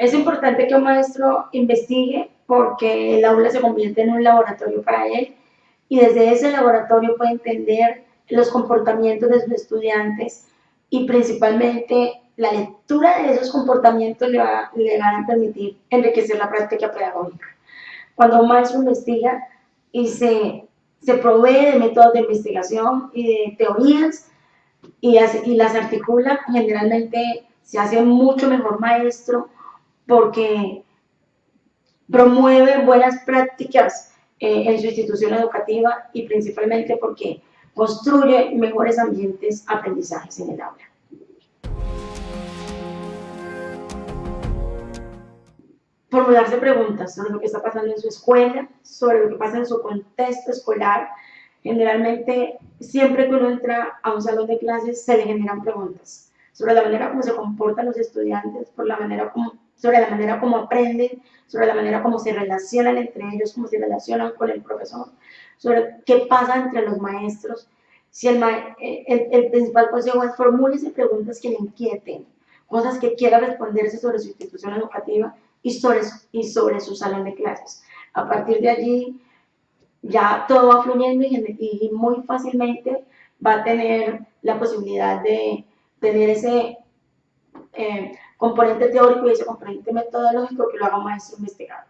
Es importante que un maestro investigue porque el aula se convierte en un laboratorio para él y desde ese laboratorio puede entender los comportamientos de sus estudiantes y principalmente la lectura de esos comportamientos le, le van a permitir enriquecer la práctica pedagógica. Cuando un maestro investiga y se, se provee de métodos de investigación y de teorías y, y las articula, generalmente se hace mucho mejor maestro porque promueve buenas prácticas eh, en su institución educativa y principalmente porque construye mejores ambientes aprendizajes en el aula. Formularse preguntas sobre lo que está pasando en su escuela, sobre lo que pasa en su contexto escolar. Generalmente, siempre que uno entra a un salón de clases, se le generan preguntas sobre la manera como se comportan los estudiantes, por la manera como sobre la manera como aprenden, sobre la manera como se relacionan entre ellos, cómo se relacionan con el profesor, sobre qué pasa entre los maestros. Si el, el, principal consejo es formúlese preguntas que le inquieten, cosas que quiera responderse sobre su institución educativa y sobre, y sobre su salón de clases. A partir de allí, ya todo va fluyendo y, y muy fácilmente va a tener la posibilidad de tener ese eh, componente teórico y ese componente metodológico que lo haga un maestro investigador.